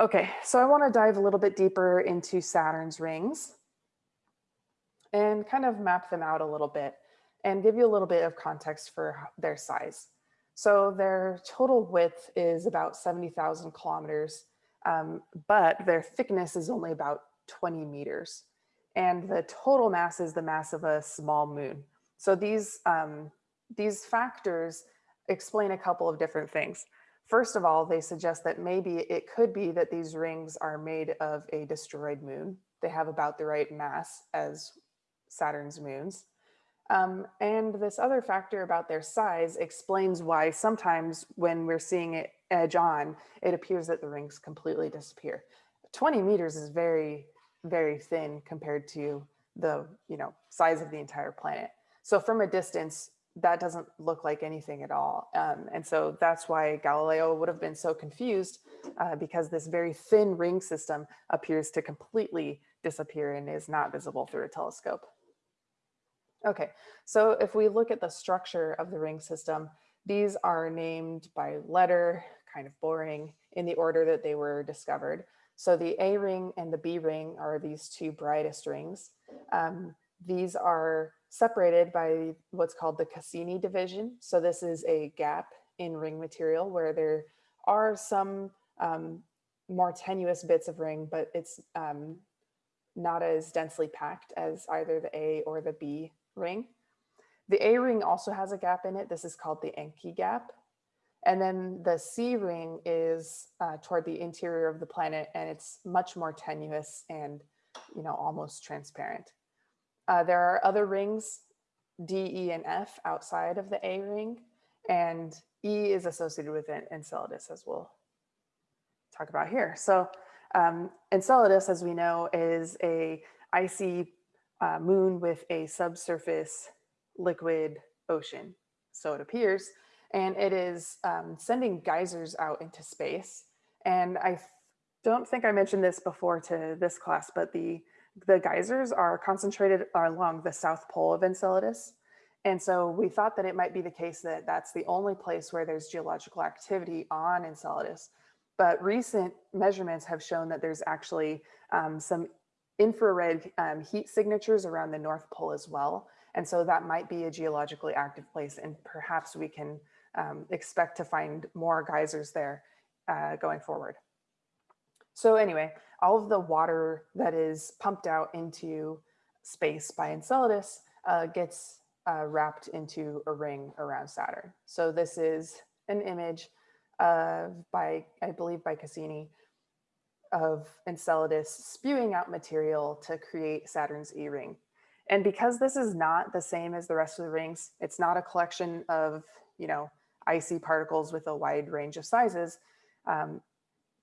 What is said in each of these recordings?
Okay, so I want to dive a little bit deeper into Saturn's rings and kind of map them out a little bit and give you a little bit of context for their size. So their total width is about 70,000 kilometers, um, but their thickness is only about 20 meters. And the total mass is the mass of a small moon. So these, um, these factors explain a couple of different things. First of all, they suggest that maybe it could be that these rings are made of a destroyed moon. They have about the right mass as Saturn's moons. Um, and this other factor about their size explains why sometimes when we're seeing it edge on, it appears that the rings completely disappear. 20 meters is very, very thin compared to the you know size of the entire planet. So from a distance, that doesn't look like anything at all. Um, and so that's why Galileo would have been so confused uh, because this very thin ring system appears to completely disappear and is not visible through a telescope. Okay, so if we look at the structure of the ring system, these are named by letter, kind of boring, in the order that they were discovered. So the A ring and the B ring are these two brightest rings. Um, these are separated by what's called the Cassini division. So this is a gap in ring material where there are some um, more tenuous bits of ring, but it's um, not as densely packed as either the A or the B ring. The A ring also has a gap in it. This is called the Encke gap. And then the C ring is uh, toward the interior of the planet and it's much more tenuous and, you know, almost transparent. Uh, there are other rings, D, E, and F outside of the A ring, and E is associated with Enceladus as we'll talk about here. So um, Enceladus, as we know, is a icy uh, moon with a subsurface liquid ocean. So it appears, and it is um, sending geysers out into space. And I don't think I mentioned this before to this class, but the the geysers are concentrated along the south pole of Enceladus. And so we thought that it might be the case that that's the only place where there's geological activity on Enceladus. But recent measurements have shown that there's actually um, some infrared um, heat signatures around the North Pole as well. And so that might be a geologically active place and perhaps we can um, expect to find more geysers there uh, going forward. So anyway, all of the water that is pumped out into space by Enceladus uh, gets uh, wrapped into a ring around Saturn. So this is an image of by, I believe by Cassini, of Enceladus spewing out material to create Saturn's E-ring. And because this is not the same as the rest of the rings, it's not a collection of, you know, icy particles with a wide range of sizes, um,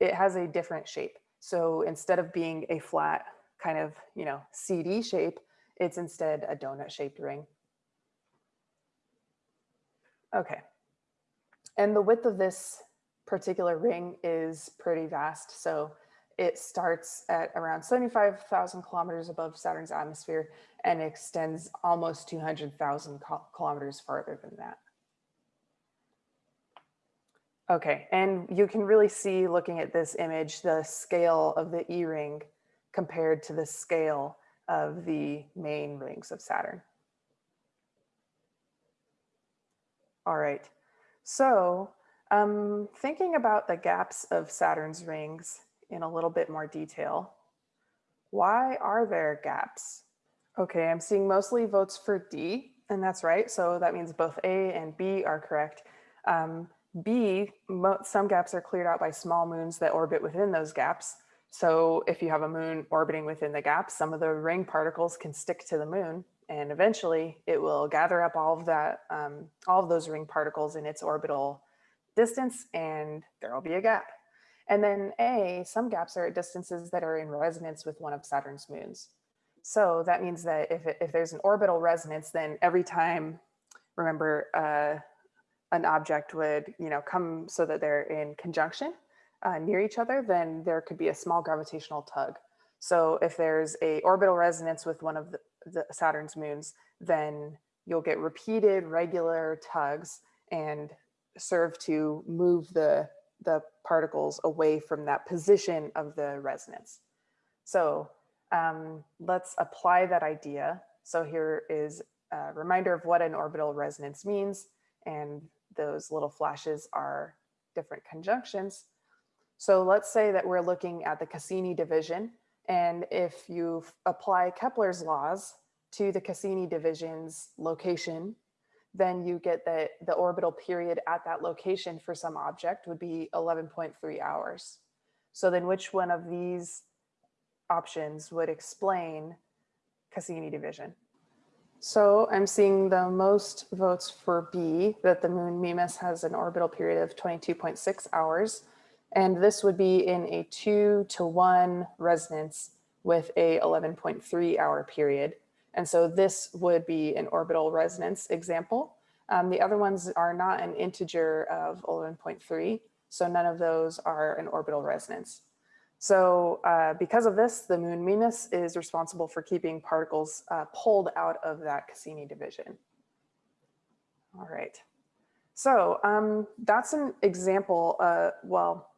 it has a different shape. So instead of being a flat kind of, you know, CD shape, it's instead a donut shaped ring. Okay. And the width of this particular ring is pretty vast. So it starts at around 75,000 kilometers above Saturn's atmosphere and extends almost 200,000 kilometers farther than that. Okay, and you can really see looking at this image, the scale of the E-ring compared to the scale of the main rings of Saturn. All right, so um, thinking about the gaps of Saturn's rings in a little bit more detail, why are there gaps? Okay, I'm seeing mostly votes for D, and that's right. So that means both A and B are correct. Um, B, some gaps are cleared out by small moons that orbit within those gaps. So if you have a moon orbiting within the gaps, some of the ring particles can stick to the moon and eventually it will gather up all of that, um, all of those ring particles in its orbital distance and there will be a gap. And then A, some gaps are at distances that are in resonance with one of Saturn's moons. So that means that if, if there's an orbital resonance, then every time, remember, uh, an object would, you know, come so that they're in conjunction uh, near each other, then there could be a small gravitational tug. So if there's a orbital resonance with one of the, the Saturn's moons, then you'll get repeated regular tugs and serve to move the the particles away from that position of the resonance. So um, let's apply that idea. So here is a reminder of what an orbital resonance means. And those little flashes are different conjunctions. So let's say that we're looking at the Cassini division. And if you apply Kepler's laws to the Cassini division's location, then you get that the orbital period at that location for some object would be 11.3 hours. So then which one of these options would explain Cassini division? So I'm seeing the most votes for B, that the moon Mimas has an orbital period of 22.6 hours. And this would be in a two to one resonance with a 11.3 hour period. And so this would be an orbital resonance example. Um, the other ones are not an integer of 11.3, so none of those are an orbital resonance. So uh, because of this, the moon Mimas is responsible for keeping particles uh, pulled out of that Cassini division. All right. So um, that's an example, uh, well,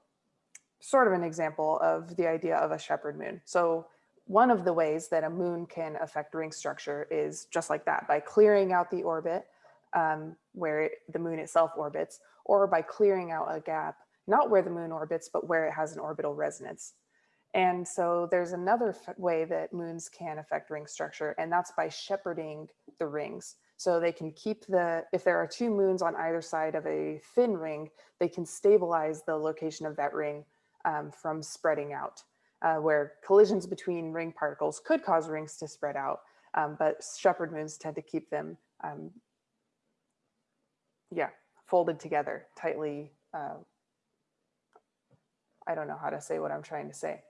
sort of an example of the idea of a shepherd moon. So one of the ways that a moon can affect ring structure is just like that, by clearing out the orbit um, where it, the moon itself orbits, or by clearing out a gap, not where the moon orbits, but where it has an orbital resonance. And so there's another way that moons can affect ring structure, and that's by shepherding the rings. So they can keep the, if there are two moons on either side of a thin ring, they can stabilize the location of that ring um, from spreading out uh, where collisions between ring particles could cause rings to spread out, um, but shepherd moons tend to keep them, um, yeah, folded together, tightly. Uh, I don't know how to say what I'm trying to say.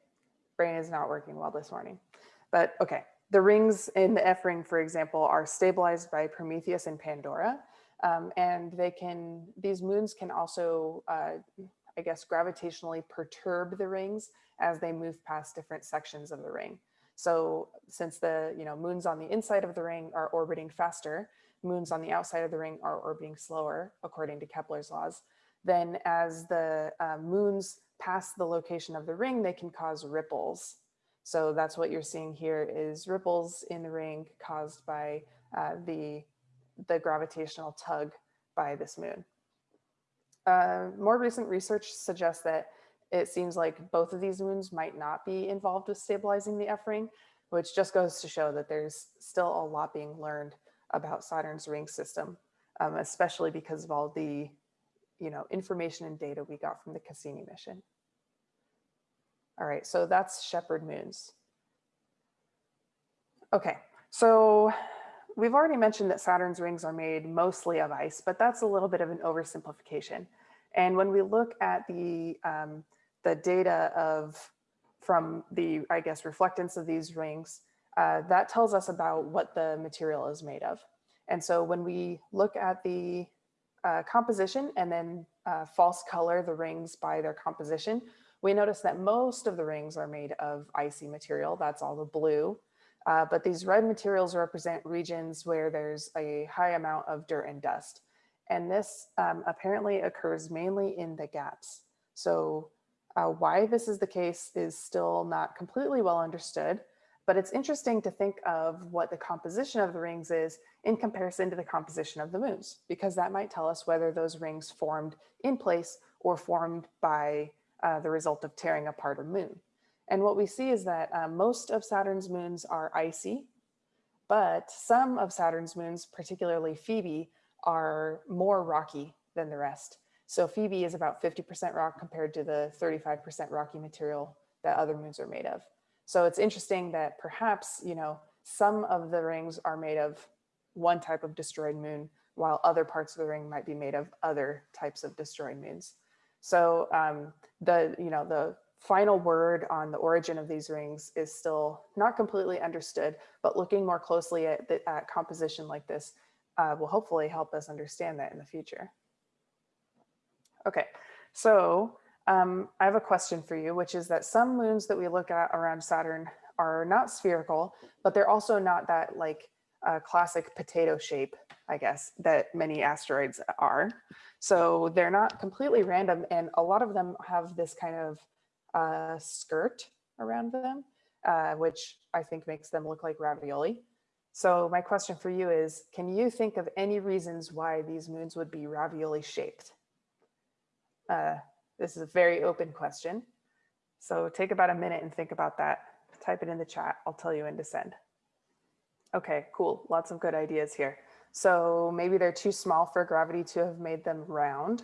Brain is not working well this morning, but okay. The rings in the F ring, for example, are stabilized by Prometheus and Pandora. Um, and they can, these moons can also, uh, I guess, gravitationally perturb the rings as they move past different sections of the ring. So since the you know moons on the inside of the ring are orbiting faster, moons on the outside of the ring are orbiting slower, according to Kepler's laws, then as the uh, moons pass the location of the ring, they can cause ripples. So that's what you're seeing here is ripples in the ring caused by uh, the, the gravitational tug by this moon. Uh, more recent research suggests that it seems like both of these moons might not be involved with stabilizing the F ring, which just goes to show that there's still a lot being learned about Saturn's ring system, um, especially because of all the you know, information and data we got from the Cassini mission. All right, so that's shepherd moons. Okay, so we've already mentioned that Saturn's rings are made mostly of ice, but that's a little bit of an oversimplification. And when we look at the um, the data of from the, I guess, reflectance of these rings, uh, that tells us about what the material is made of. And so when we look at the uh, composition and then uh, false color the rings by their composition, we notice that most of the rings are made of icy material. That's all the blue. Uh, but these red materials represent regions where there's a high amount of dirt and dust. And this um, apparently occurs mainly in the gaps. So uh, why this is the case is still not completely well understood, but it's interesting to think of what the composition of the rings is in comparison to the composition of the moons, because that might tell us whether those rings formed in place or formed by uh, the result of tearing apart a moon. And what we see is that uh, most of Saturn's moons are icy, but some of Saturn's moons, particularly Phoebe, are more rocky than the rest. So Phoebe is about 50% rock compared to the 35% rocky material that other moons are made of. So it's interesting that perhaps, you know, some of the rings are made of one type of destroyed moon, while other parts of the ring might be made of other types of destroyed moons. So um, the, you know, the final word on the origin of these rings is still not completely understood, but looking more closely at, the, at composition like this uh, will hopefully help us understand that in the future. Okay, so um, I have a question for you, which is that some moons that we look at around Saturn are not spherical, but they're also not that like uh, classic potato shape, I guess, that many asteroids are. So they're not completely random and a lot of them have this kind of uh, skirt around them, uh, which I think makes them look like ravioli. So my question for you is, can you think of any reasons why these moons would be ravioli shaped? This is a very open question. So take about a minute and think about that. Type it in the chat. I'll tell you when to send. Okay, cool. Lots of good ideas here. So maybe they're too small for gravity to have made them round.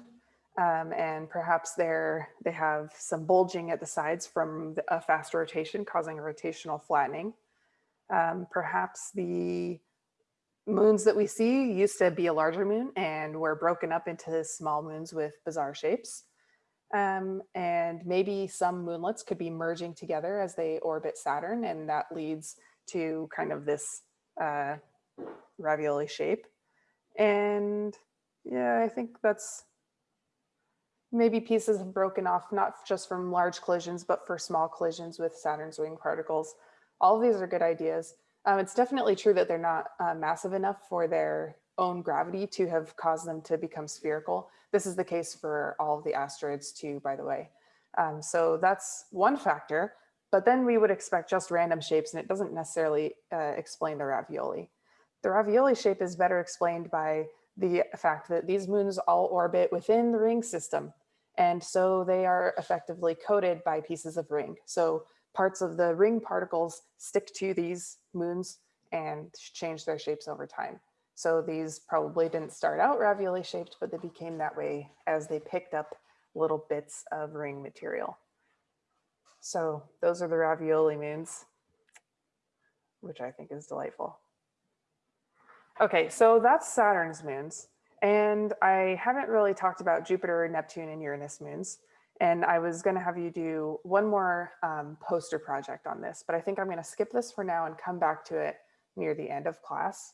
Um, and perhaps they're, they have some bulging at the sides from a fast rotation causing a rotational flattening. Um, perhaps the moons that we see used to be a larger moon and were broken up into small moons with bizarre shapes. Um, and maybe some moonlets could be merging together as they orbit Saturn and that leads to kind of this uh, ravioli shape. And yeah, I think that's maybe pieces have broken off, not just from large collisions, but for small collisions with Saturn's ring particles. All of these are good ideas. Um, it's definitely true that they're not uh, massive enough for their own gravity to have caused them to become spherical. This is the case for all of the asteroids too, by the way. Um, so that's one factor, but then we would expect just random shapes and it doesn't necessarily uh, explain the ravioli. The ravioli shape is better explained by the fact that these moons all orbit within the ring system. And so they are effectively coated by pieces of ring. So parts of the ring particles stick to these moons and change their shapes over time. So these probably didn't start out ravioli shaped, but they became that way as they picked up little bits of ring material. So those are the ravioli moons, which I think is delightful. Okay, so that's Saturn's moons. And I haven't really talked about Jupiter, Neptune, and Uranus moons. And I was going to have you do one more um, poster project on this, but I think I'm going to skip this for now and come back to it near the end of class.